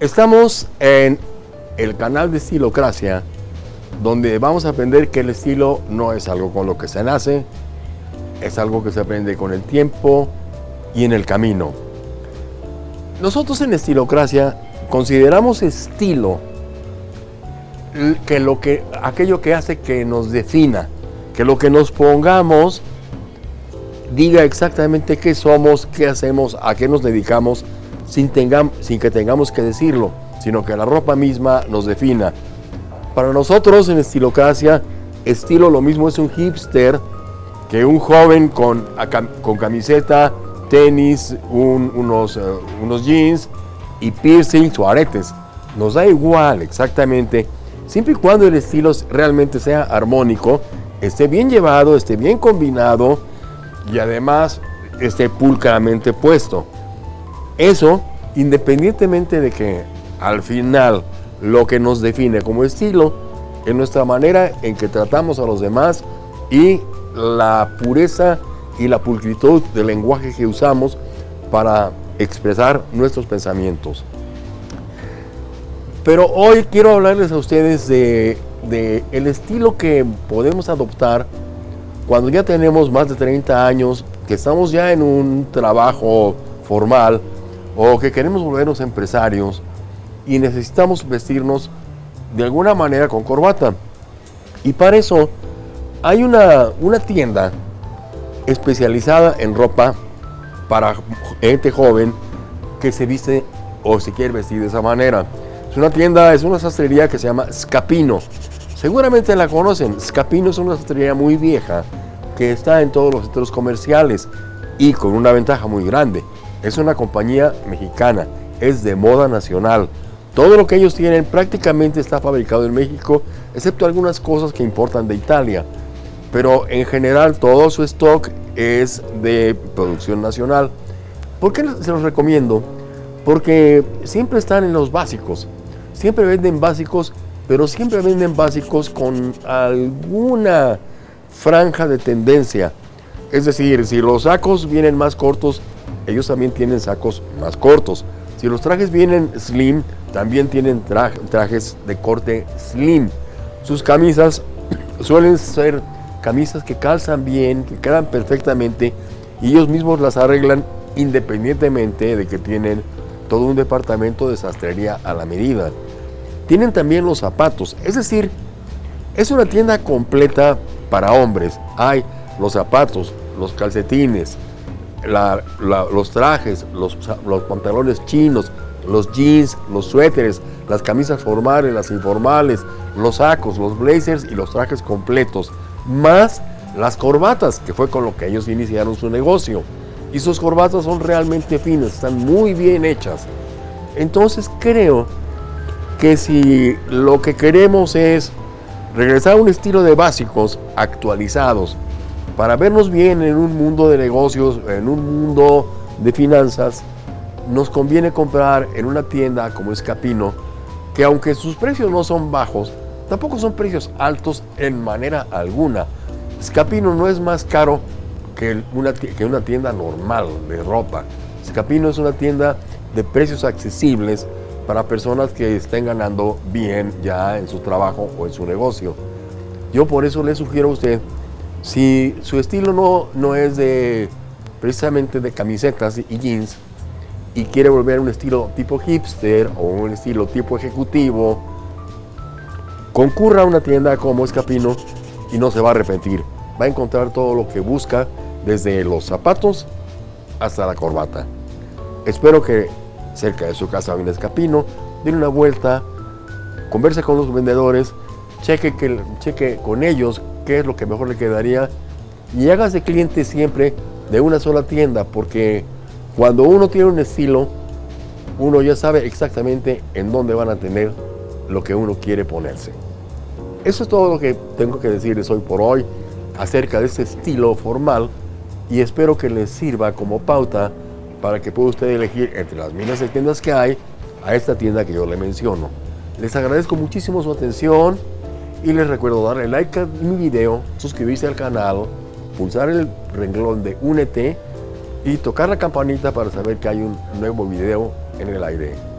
Estamos en el canal de Estilocracia, donde vamos a aprender que el estilo no es algo con lo que se nace, es algo que se aprende con el tiempo y en el camino. Nosotros en Estilocracia consideramos estilo que lo que, aquello que hace que nos defina, que lo que nos pongamos diga exactamente qué somos, qué hacemos, a qué nos dedicamos, sin, sin que tengamos que decirlo, sino que la ropa misma nos defina. Para nosotros en Estilocracia, estilo lo mismo es un hipster que un joven con, con camiseta, tenis, unos, eh, unos jeans y piercings o aretes. Nos da igual exactamente, siempre y cuando el estilo realmente sea armónico, esté bien llevado, esté bien combinado, y además esté pulcramente puesto. Eso, independientemente de que al final lo que nos define como estilo es nuestra manera en que tratamos a los demás y la pureza y la pulcritud del lenguaje que usamos para expresar nuestros pensamientos. Pero hoy quiero hablarles a ustedes de, el estilo que podemos adoptar cuando ya tenemos más de 30 años, que estamos ya en un trabajo formal o que queremos volvernos empresarios y necesitamos vestirnos de alguna manera con corbata. Y para eso hay una, una tienda especializada en ropa para gente joven que se viste o se quiere vestir de esa manera. Es una tienda, es una sastrería que se llama Scapino. Seguramente la conocen. Scapino es una sastrería muy vieja que está en todos los centros comerciales y con una ventaja muy grande. Es una compañía mexicana, es de moda nacional. Todo lo que ellos tienen prácticamente está fabricado en México, excepto algunas cosas que importan de Italia. Pero en general todo su stock es de producción nacional. ¿Por qué se los recomiendo? Porque siempre están en los básicos. Siempre venden básicos, pero siempre venden básicos con alguna franja de tendencia. Es decir, si los sacos vienen más cortos, ellos también tienen sacos más cortos. Si los trajes vienen slim, también tienen trajes de corte slim. Sus camisas suelen ser camisas que calzan bien, que quedan perfectamente y ellos mismos las arreglan independientemente de que tienen todo un departamento de sastrería a la medida. Tienen también los zapatos, es decir, es una tienda completa para hombres. Hay los zapatos, los calcetines, los trajes, los, los pantalones chinos, los jeans, los suéteres, las camisas formales, las informales, los sacos, los blazers y los trajes completos, más las corbatas, que fue con lo que ellos iniciaron su negocio. Y sus corbatas son realmente finas, están muy bien hechas. Entonces creo que si lo que queremos es regresar a un estilo de básicos actualizados para vernos bien en un mundo de negocios, en un mundo de finanzas, nos conviene comprar en una tienda como Escapino, que aunque sus precios no son bajos, tampoco son precios altos en manera alguna. Escapino no es más caro que una, que una tienda normal de ropa. Escapino es una tienda de precios accesibles para personas que estén ganando bien ya en su trabajo o en su negocio. Yo por eso le sugiero a usted, si su estilo no, no es de precisamente de camisetas y jeans y quiere volver a un estilo tipo hipster o un estilo tipo ejecutivo, concurra a una tienda como Escapino y no se va a arrepentir. Va a encontrar todo lo que busca, desde los zapatos hasta la corbata. Espero que cerca de su casa en Escapino, den una vuelta, converse con los vendedores, cheque, que, cheque con ellos qué es lo que mejor le quedaría y hágase cliente siempre de una sola tienda porque cuando uno tiene un estilo, uno ya sabe exactamente en dónde van a tener lo que uno quiere ponerse. Eso es todo lo que tengo que decirles hoy por hoy acerca de este estilo formal y espero que les sirva como pauta para que pueda usted elegir entre las miles de tiendas que hay a esta tienda que yo le menciono. Les agradezco muchísimo su atención y les recuerdo darle like a mi video, suscribirse al canal, pulsar el renglón de Únete y tocar la campanita para saber que hay un nuevo video en el aire.